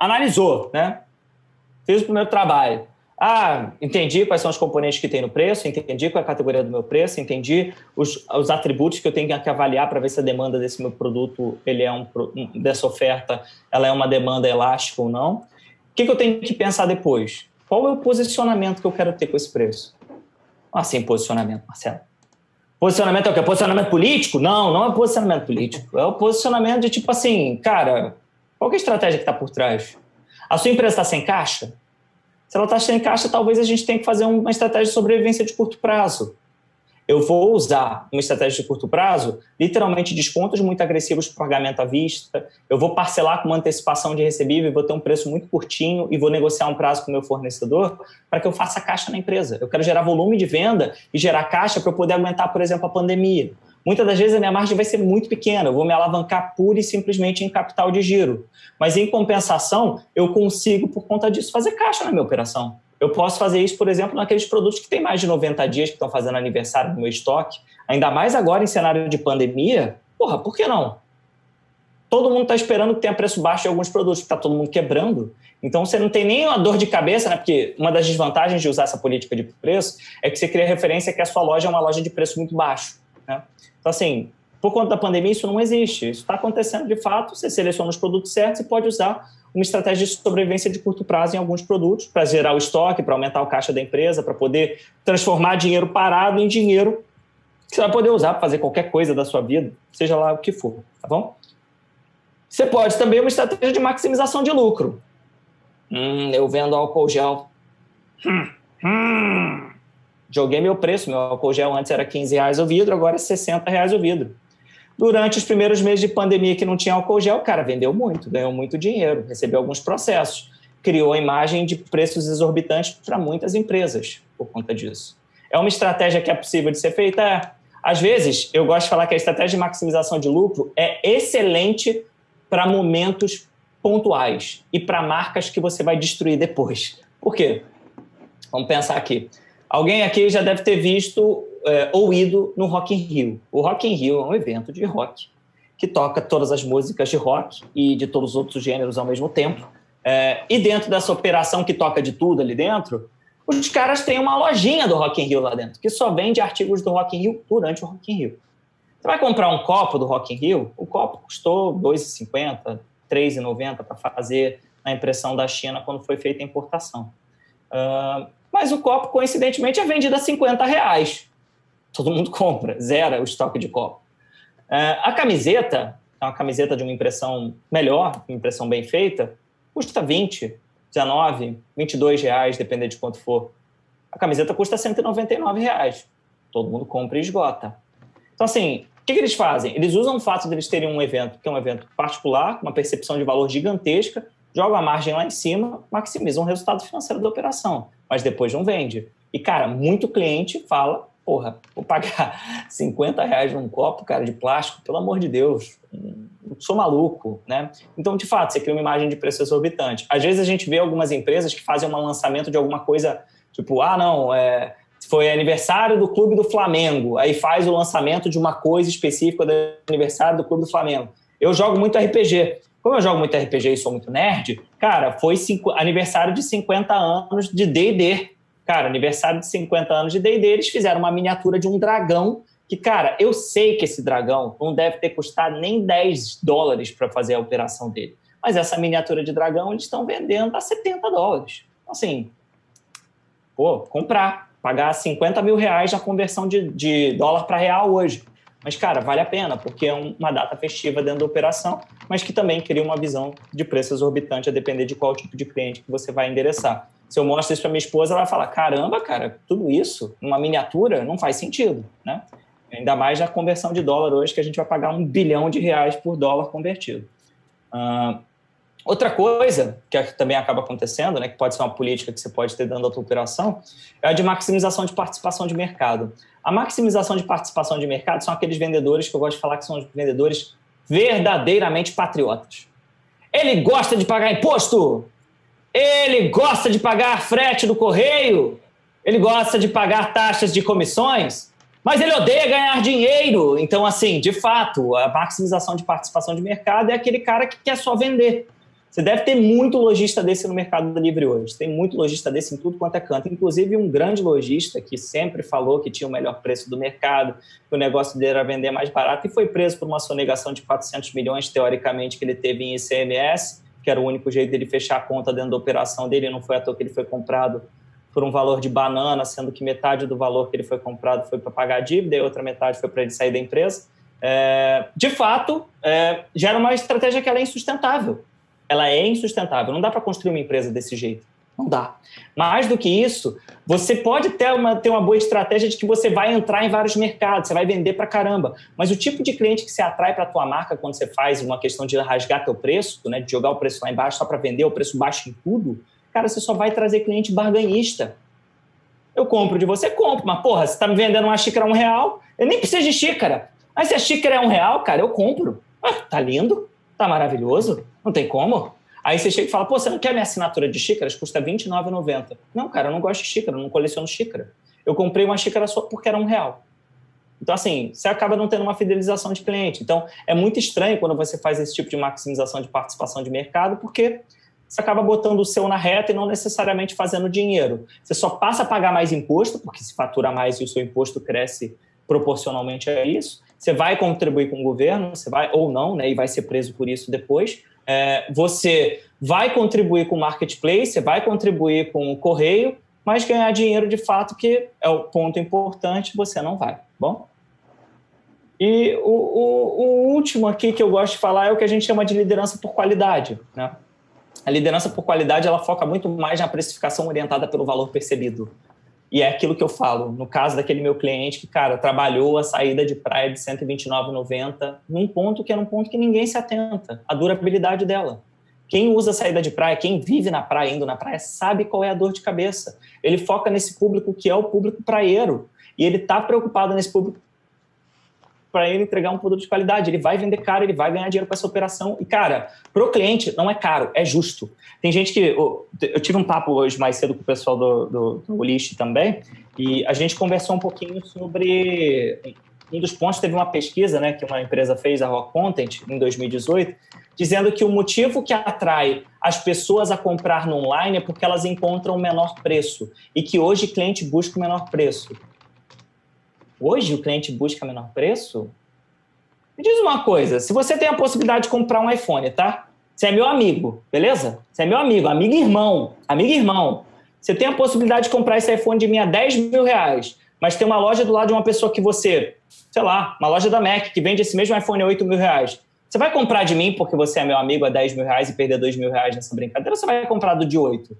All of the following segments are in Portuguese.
analisou, né? Fiz o primeiro trabalho. Ah, entendi quais são os componentes que tem no preço, entendi qual é a categoria do meu preço, entendi os, os atributos que eu tenho que avaliar para ver se a demanda desse meu produto, ele é um, dessa oferta, ela é uma demanda elástica ou não. O que, que eu tenho que pensar depois? Qual é o posicionamento que eu quero ter com esse preço? Assim, posicionamento, Marcelo. Posicionamento é o quê? Posicionamento político? Não, não é posicionamento político. É o posicionamento de tipo assim, cara, qual é a estratégia que está por trás? A sua empresa está sem caixa? Se ela está sem caixa, talvez a gente tenha que fazer uma estratégia de sobrevivência de curto prazo. Eu vou usar uma estratégia de curto prazo, literalmente descontos muito agressivos para pagamento à vista, eu vou parcelar com uma antecipação de recebível, vou ter um preço muito curtinho e vou negociar um prazo com o meu fornecedor para que eu faça caixa na empresa. Eu quero gerar volume de venda e gerar caixa para eu poder aguentar, por exemplo, a pandemia. Muitas das vezes a minha margem vai ser muito pequena, eu vou me alavancar pura e simplesmente em capital de giro. Mas em compensação, eu consigo, por conta disso, fazer caixa na minha operação. Eu posso fazer isso, por exemplo, naqueles produtos que têm mais de 90 dias, que estão fazendo aniversário no meu estoque. Ainda mais agora em cenário de pandemia. Porra, por que não? Todo mundo está esperando que tenha preço baixo de alguns produtos, está todo mundo quebrando. Então você não tem nem uma dor de cabeça, né? Porque uma das desvantagens de usar essa política de preço é que você cria referência que a sua loja é uma loja de preço muito baixo. Né? Então, assim, por conta da pandemia, isso não existe. Isso está acontecendo de fato. Você seleciona os produtos certos e pode usar uma estratégia de sobrevivência de curto prazo em alguns produtos para gerar o estoque, para aumentar o caixa da empresa, para poder transformar dinheiro parado em dinheiro que você vai poder usar para fazer qualquer coisa da sua vida, seja lá o que for, tá bom? Você pode também uma estratégia de maximização de lucro. Hum, eu vendo álcool gel. Hum, hum joguei meu preço, meu álcool gel antes era 15 reais o vidro, agora é 60 reais o vidro. Durante os primeiros meses de pandemia que não tinha álcool gel, o cara vendeu muito, ganhou muito dinheiro, recebeu alguns processos, criou a imagem de preços exorbitantes para muitas empresas por conta disso. É uma estratégia que é possível de ser feita? É. Às vezes, eu gosto de falar que a estratégia de maximização de lucro é excelente para momentos pontuais e para marcas que você vai destruir depois. Por quê? Vamos pensar aqui. Alguém aqui já deve ter visto é, ou ido no Rock in Rio. O Rock in Rio é um evento de rock que toca todas as músicas de rock e de todos os outros gêneros ao mesmo tempo. É, e dentro dessa operação que toca de tudo ali dentro, os caras têm uma lojinha do Rock in Rio lá dentro, que só vende artigos do Rock in Rio durante o Rock in Rio. Você vai comprar um copo do Rock in Rio, o copo custou R$ 2,50, R$ 3,90 para fazer na impressão da China quando foi feita a importação. Uh, mas o copo, coincidentemente, é vendido a 50 reais. Todo mundo compra, zera o estoque de copo. É, a camiseta, é uma camiseta de uma impressão melhor, uma impressão bem feita, custa 20, 19, 22 reais, dependendo de quanto for. A camiseta custa 199 reais. Todo mundo compra e esgota. Então, assim, o que, que eles fazem? Eles usam o fato de eles terem um evento que é um evento particular, uma percepção de valor gigantesca, jogam a margem lá em cima, maximizam o resultado financeiro da operação mas depois não vende. E, cara, muito cliente fala, porra, vou pagar 50 reais num copo, cara, de plástico, pelo amor de Deus, sou maluco, né? Então, de fato, você cria uma imagem de preço exorbitante. Às vezes a gente vê algumas empresas que fazem um lançamento de alguma coisa, tipo, ah, não, é, foi aniversário do Clube do Flamengo, aí faz o lançamento de uma coisa específica do aniversário do Clube do Flamengo. Eu jogo muito RPG. Como eu jogo muito RPG e sou muito nerd, cara, foi cinco, aniversário de 50 anos de D&D. Cara, aniversário de 50 anos de D&D, eles fizeram uma miniatura de um dragão que, cara, eu sei que esse dragão não deve ter custado nem 10 dólares para fazer a operação dele. Mas essa miniatura de dragão eles estão vendendo a 70 dólares. Então, assim, pô, comprar, pagar 50 mil reais na conversão de, de dólar para real hoje. Mas, cara, vale a pena, porque é uma data festiva dentro da operação, mas que também cria uma visão de preço exorbitante a depender de qual tipo de cliente que você vai endereçar. Se eu mostro isso para minha esposa, ela vai falar: caramba, cara, tudo isso, numa miniatura, não faz sentido, né? Ainda mais na conversão de dólar hoje, que a gente vai pagar um bilhão de reais por dólar convertido. Uh, outra coisa que também acaba acontecendo, né, que pode ser uma política que você pode ter dentro da tua operação, é a de maximização de participação de mercado. A maximização de participação de mercado são aqueles vendedores que eu gosto de falar que são os vendedores verdadeiramente patriotas. Ele gosta de pagar imposto, ele gosta de pagar frete do correio, ele gosta de pagar taxas de comissões, mas ele odeia ganhar dinheiro. Então, assim, de fato, a maximização de participação de mercado é aquele cara que quer só vender. Você deve ter muito lojista desse no Mercado Livre hoje. Tem muito lojista desse em tudo quanto é canto. Inclusive, um grande lojista que sempre falou que tinha o melhor preço do mercado, que o negócio dele era vender mais barato e foi preso por uma sonegação de 400 milhões, teoricamente, que ele teve em ICMS, que era o único jeito dele fechar a conta dentro da operação dele. Não foi à toa que ele foi comprado por um valor de banana, sendo que metade do valor que ele foi comprado foi para pagar a dívida e outra metade foi para ele sair da empresa. É, de fato, é, gera uma estratégia que é insustentável ela é insustentável. Não dá para construir uma empresa desse jeito. Não dá. Mais do que isso, você pode ter uma, ter uma boa estratégia de que você vai entrar em vários mercados, você vai vender para caramba. Mas o tipo de cliente que se atrai para a tua marca quando você faz uma questão de rasgar teu preço, né, de jogar o preço lá embaixo só para vender o preço baixo em tudo, cara, você só vai trazer cliente barganhista. Eu compro de você, compro, mas porra, você está me vendendo uma xícara a um real, eu nem preciso de xícara. Mas se a xícara é um real, cara, eu compro. Ah, tá lindo, tá maravilhoso. Não tem como. Aí você chega e fala, pô, você não quer minha assinatura de xícaras? Custa R$29,90. Não, cara, eu não gosto de xícara, eu não coleciono xícara. Eu comprei uma xícara só porque era um real. Então, assim, você acaba não tendo uma fidelização de cliente. Então, é muito estranho quando você faz esse tipo de maximização de participação de mercado, porque você acaba botando o seu na reta e não necessariamente fazendo dinheiro. Você só passa a pagar mais imposto, porque se fatura mais e o seu imposto cresce proporcionalmente a isso. Você vai contribuir com o governo, você vai ou não, né, e vai ser preso por isso depois é, você vai contribuir com o marketplace, você vai contribuir com o correio, mas ganhar dinheiro de fato, que é o ponto importante, você não vai. Bom? E o, o, o, último aqui que eu gosto de falar é o que a gente chama de liderança por qualidade. Né? A liderança por qualidade ela foca muito mais na precificação orientada pelo valor percebido. E é aquilo que eu falo, no caso daquele meu cliente que, cara, trabalhou a saída de praia de 129,90 num ponto que é um ponto que ninguém se atenta, a durabilidade dela. Quem usa a saída de praia, quem vive na praia, indo na praia, sabe qual é a dor de cabeça. Ele foca nesse público que é o público praieiro. E ele está preocupado nesse público para ele entregar um produto de qualidade. Ele vai vender caro, ele vai ganhar dinheiro com essa operação. E, cara, para o cliente não é caro, é justo. Tem gente que. Eu, tive um papo hoje mais cedo com o pessoal do, do, do List também, e a gente conversou um pouquinho sobre. Um dos pontos teve uma pesquisa né, que uma empresa fez, a Rock Content, em 2018, dizendo que o motivo que atrai as pessoas a comprar no online é porque elas encontram o menor preço e que hoje o cliente busca o menor preço hoje o cliente busca menor preço? Me diz uma coisa, se você tem a possibilidade de comprar um iPhone, tá? Você é meu amigo, beleza? Você é meu amigo, amigo irmão, amigo irmão. Você tem a possibilidade de comprar esse iPhone de mim a 10 mil reais, mas tem uma loja do lado de uma pessoa que você, sei lá, uma loja da Mac que vende esse mesmo iPhone a 8 mil reais. Você vai comprar de mim porque você é meu amigo a 10 mil reais e perder 2 mil reais nessa brincadeira, ou você vai comprar do de 8?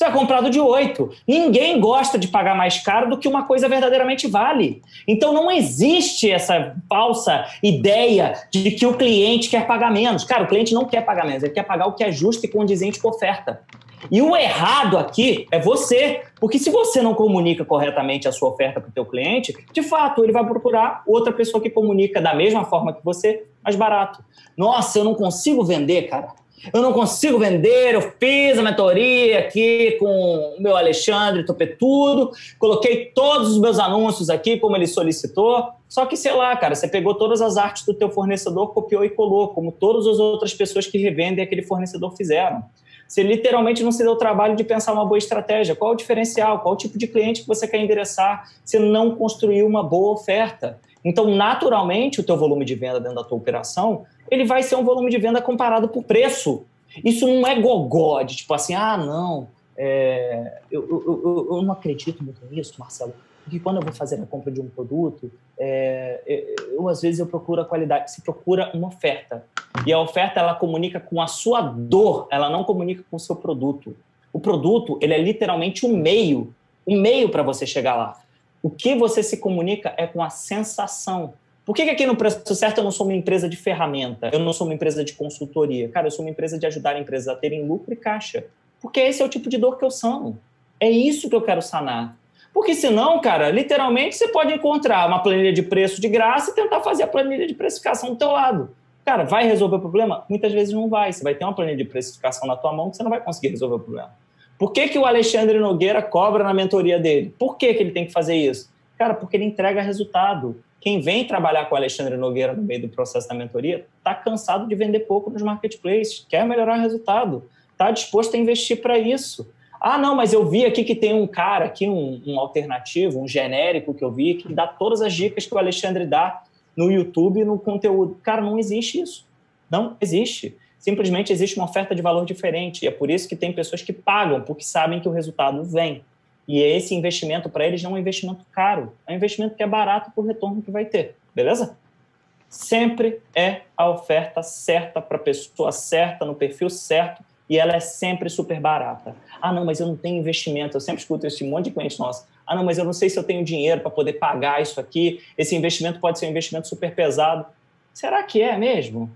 Você vai comprar do de 8. Ninguém gosta de pagar mais caro do que uma coisa verdadeiramente vale. Então não existe essa falsa ideia de que o cliente quer pagar menos. Cara, o cliente não quer pagar menos, ele quer pagar o que é justo e condizente com a oferta. E o errado aqui é você, porque se você não comunica corretamente a sua oferta para o teu cliente, de fato, ele vai procurar outra pessoa que comunica da mesma forma que você, mais barato. Nossa, eu não consigo vender, cara eu não consigo vender, eu fiz a mentoria aqui com o meu Alexandre Topetudo, coloquei todos os meus anúncios aqui como ele solicitou, só que, sei lá, cara, você pegou todas as artes do teu fornecedor, copiou e colou, como todas as outras pessoas que revendem aquele fornecedor fizeram. Você literalmente não se deu o trabalho de pensar uma boa estratégia. Qual o diferencial? Qual o tipo de cliente que você quer endereçar? Você não construiu uma boa oferta. Então, naturalmente, o teu volume de venda dentro da tua operação, ele vai ser um volume de venda comparado por preço. Isso não é gogó, de tipo assim, ah, não, é, eu, eu, eu, eu, não acredito muito nisso, Marcelo, porque quando eu vou fazer a compra de um produto, é, é, eu, às vezes eu procuro a qualidade, se procura uma oferta. E a oferta, ela comunica com a sua dor, ela não comunica com o seu produto. O produto, ele é literalmente um meio, um meio para você chegar lá. O que você se comunica é com a sensação. Por que, que aqui no Preço Certo eu não sou uma empresa de ferramenta? Eu não sou uma empresa de consultoria? Cara, eu sou uma empresa de ajudar empresas a terem lucro e caixa. Porque esse é o tipo de dor que eu sano. É isso que eu quero sanar. Porque senão, cara, literalmente você pode encontrar uma planilha de preço de graça e tentar fazer a planilha de precificação do teu lado. Cara, vai resolver o problema? Muitas vezes não vai. Você vai ter uma planilha de precificação na tua mão que você não vai conseguir resolver o problema. Por que, que o Alexandre Nogueira cobra na mentoria dele? Por que, que ele tem que fazer isso? Cara, porque ele entrega resultado. Quem vem trabalhar com o Alexandre Nogueira no meio do processo da mentoria está cansado de vender pouco nos marketplaces, quer melhorar o resultado, está disposto a investir para isso. Ah, não, mas eu vi aqui que tem um cara aqui, um, um, alternativo, um genérico que eu vi, que dá todas as dicas que o Alexandre dá no YouTube, no conteúdo. Cara, não existe isso. Não existe. Simplesmente existe uma oferta de valor diferente. E é por isso que tem pessoas que pagam, porque sabem que o resultado vem. E esse investimento para eles não é um investimento caro, é um investimento que é barato por retorno que vai ter. Beleza? Sempre é a oferta certa para a pessoa certa, no perfil certo, e ela é sempre super barata. Ah, não, mas eu não tenho investimento. Eu sempre escuto esse monte de clientes nossos. Ah, não, mas eu não sei se eu tenho dinheiro para poder pagar isso aqui. Esse investimento pode ser um investimento super pesado. Será que é mesmo?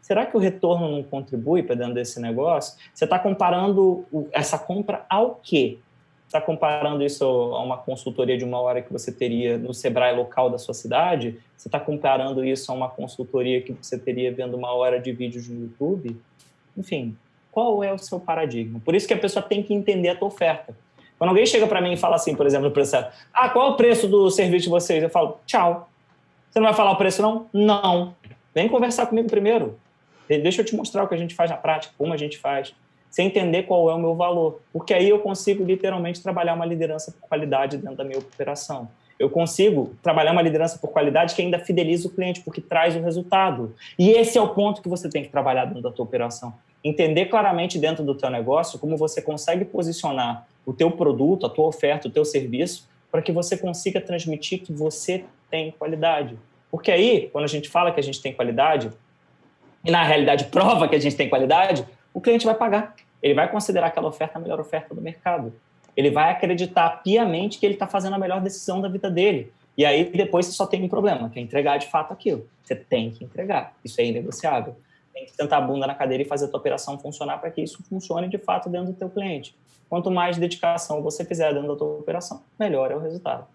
Será que o retorno não contribui para dentro desse negócio? Você está comparando essa compra ao quê? Está comparando isso a uma consultoria de uma hora que você teria no Sebrae local da sua cidade? Você está comparando isso a uma consultoria que você teria vendo uma hora de vídeos no YouTube? Enfim, qual é o seu paradigma. Por isso que a pessoa tem que entender a tua oferta. Quando alguém chega para mim e fala assim, por exemplo, no processo, ah, qual é o preço do serviço de vocês? Eu falo, tchau. Você não vai falar o preço, não? Não. Vem conversar comigo primeiro. Deixa eu te mostrar o que a gente faz na prática, como a gente faz. Sem entender qual é o meu valor. Porque aí eu consigo literalmente trabalhar uma liderança por qualidade dentro da minha operação. Eu consigo trabalhar uma liderança por qualidade que ainda fideliza o cliente, porque traz o resultado. E esse é o ponto que você tem que trabalhar dentro da tua operação entender claramente dentro do teu negócio como você consegue posicionar o teu produto, a tua oferta, o teu serviço, para que você consiga transmitir que você tem qualidade. Porque aí, quando a gente fala que a gente tem qualidade, e na realidade prova que a gente tem qualidade, o cliente vai pagar. Ele vai considerar aquela oferta a melhor oferta do mercado. Ele vai acreditar piamente que ele está fazendo a melhor decisão da vida dele. E aí depois você só tem um problema, que é entregar de fato aquilo. Você tem que entregar. Isso é inegociável tem que sentar a bunda na cadeira e fazer a tua operação funcionar para que isso funcione de fato dentro do teu cliente. Quanto mais dedicação você fizer dentro da tua operação, melhor é o resultado.